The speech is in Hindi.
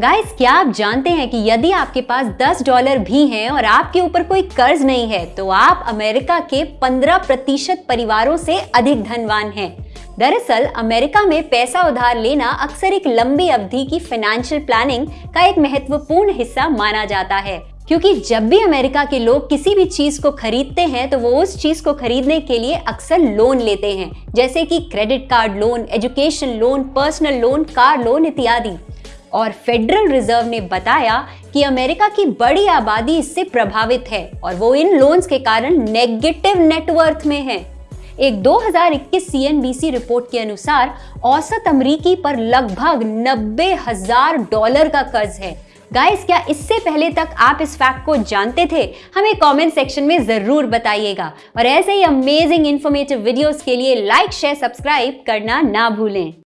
गाइस क्या आप जानते हैं कि यदि आपके पास 10 डॉलर भी हैं और आपके ऊपर कोई कर्ज नहीं है तो आप अमेरिका के 15 प्रतिशत परिवारों से अधिक धनवान हैं। दरअसल, अमेरिका में पैसा उधार लेना अक्सर एक लंबी अवधि की फाइनेंशियल प्लानिंग का एक महत्वपूर्ण हिस्सा माना जाता है। क्योंकि जब भी अमेरिका के लोग किसी भी चीज़ को खरीदते हैं तो वो उस चीज़ को खरीदने के लिए अक्सर लोन लेते हैं, जैसे कि credit card loan education loan personal loan car loan इत्यादि। और फेडरल रिज़र्व ने बताया कि अमेरिका की बड़ी आबादी इससे प्रभावित है और वो इन लोन्स के कारण नेगेटिव नेटवर्थ में है। एक 2021 सीएनबीसी रिपोर्ट के अनुसार औसत अमरीकी पर लगभग नब्बे हज़ार डॉलर का कर्ज है। गाइस क्या इससे पहले तक आप इस फैक्ट को जानते थे? हमें कमेंट सेक्शन में ज़रूर बताइएगा। और ऐसे ही अमेजिंग इन्फॉर्मेटिव वीडियोस के लिए लाइक शेयर सब्सक्राइब करना ना भूलें।